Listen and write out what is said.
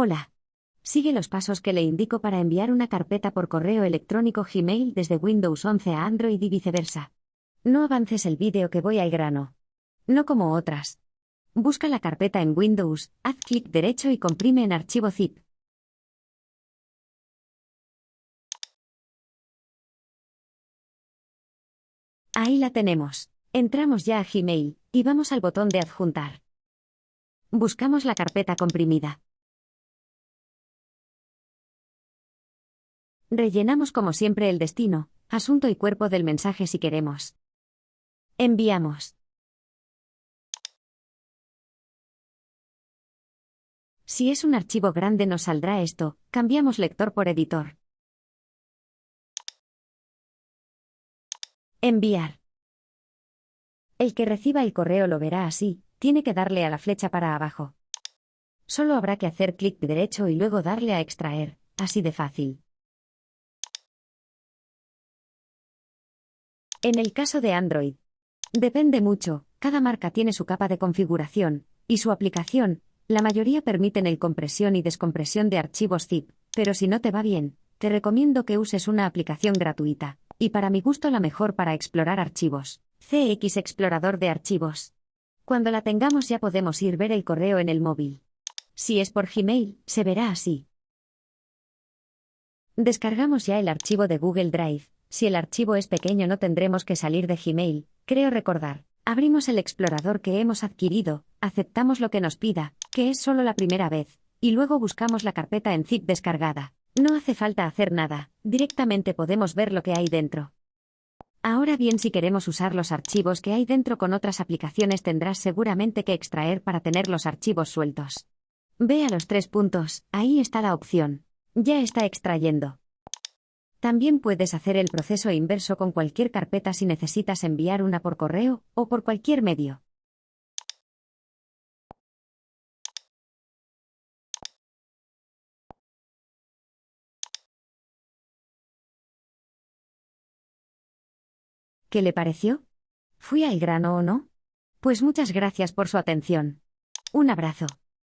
Hola. Sigue los pasos que le indico para enviar una carpeta por correo electrónico Gmail desde Windows 11 a Android y viceversa. No avances el vídeo que voy al grano. No como otras. Busca la carpeta en Windows, haz clic derecho y comprime en archivo zip. Ahí la tenemos. Entramos ya a Gmail, y vamos al botón de adjuntar. Buscamos la carpeta comprimida. Rellenamos como siempre el destino, asunto y cuerpo del mensaje si queremos. Enviamos. Si es un archivo grande nos saldrá esto, cambiamos lector por editor. Enviar. El que reciba el correo lo verá así, tiene que darle a la flecha para abajo. Solo habrá que hacer clic derecho y luego darle a extraer, así de fácil. En el caso de Android, depende mucho, cada marca tiene su capa de configuración, y su aplicación, la mayoría permiten el compresión y descompresión de archivos zip, pero si no te va bien, te recomiendo que uses una aplicación gratuita, y para mi gusto la mejor para explorar archivos, CX Explorador de Archivos. Cuando la tengamos ya podemos ir ver el correo en el móvil. Si es por Gmail, se verá así. Descargamos ya el archivo de Google Drive, si el archivo es pequeño no tendremos que salir de Gmail, creo recordar. Abrimos el explorador que hemos adquirido, aceptamos lo que nos pida, que es solo la primera vez, y luego buscamos la carpeta en zip descargada. No hace falta hacer nada, directamente podemos ver lo que hay dentro. Ahora bien, si queremos usar los archivos que hay dentro con otras aplicaciones tendrás seguramente que extraer para tener los archivos sueltos. Ve a los tres puntos, ahí está la opción. Ya está extrayendo. También puedes hacer el proceso inverso con cualquier carpeta si necesitas enviar una por correo o por cualquier medio. ¿Qué le pareció? ¿Fui al grano o no? Pues muchas gracias por su atención. Un abrazo.